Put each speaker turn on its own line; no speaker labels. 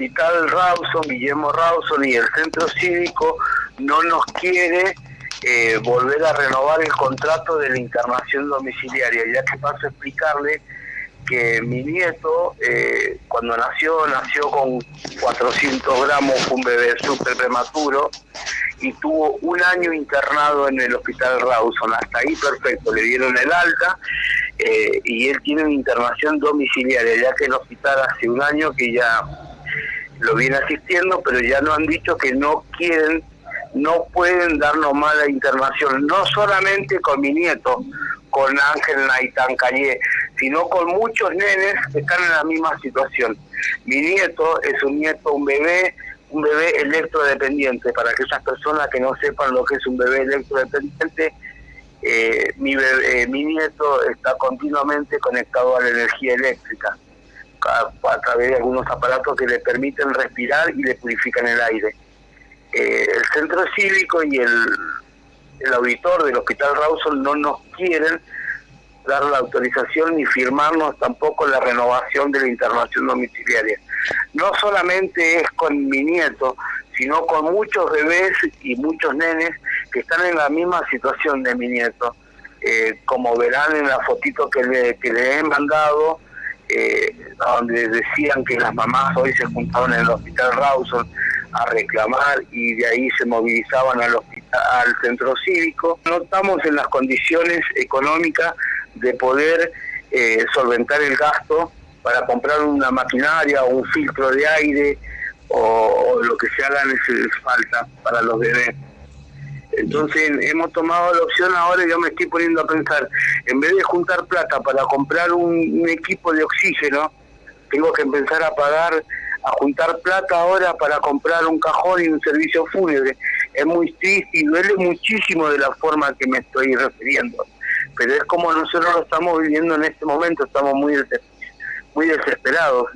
Hospital Rawson, Guillermo Rawson y el Centro Cívico no nos quiere eh, volver a renovar el contrato de la internación domiciliaria, ya que paso a explicarle que mi nieto, eh, cuando nació, nació con 400 gramos, un bebé súper prematuro, y tuvo un año internado en el hospital Rawson. Hasta ahí perfecto, le dieron el alta eh, y él tiene una internación domiciliaria, ya que el hospital hace un año que ya lo viene asistiendo, pero ya nos han dicho que no quieren, no pueden darnos mala internación, no solamente con mi nieto, con Ángel Naitán Calle, sino con muchos nenes que están en la misma situación. Mi nieto es un nieto, un bebé, un bebé electrodependiente. Para aquellas personas que no sepan lo que es un bebé electrodependiente, eh, mi, bebé, eh, mi nieto está continuamente conectado a la energía eléctrica a, través de algunos aparatos que le permiten respirar y le purifican el aire. Eh, el centro cívico y el, el auditor del Hospital Rawson no nos quieren dar la autorización ni firmarnos tampoco la renovación de la internación domiciliaria. No solamente es con mi nieto, sino con muchos bebés y muchos nenes que están en la misma situación de mi nieto. Eh, como verán en la fotito que le, que le he mandado, eh, donde decían que las mamás hoy se juntaban en el hospital Rawson a reclamar y de ahí se movilizaban al hospital, al centro cívico. No estamos en las condiciones económicas de poder eh, solventar el gasto para comprar una maquinaria o un filtro de aire o, lo que se haga falta para los bebés. Entonces hemos tomado la opción ahora yo me estoy poniendo a pensar, en vez de juntar plata para comprar un, equipo de oxígeno, tengo que empezar a pagar, a juntar plata ahora para comprar un cajón y un servicio fúnebre. Es muy triste y duele muchísimo de la forma que me estoy refiriendo. Pero es como nosotros lo estamos viviendo en este momento, estamos muy, muy desesperados.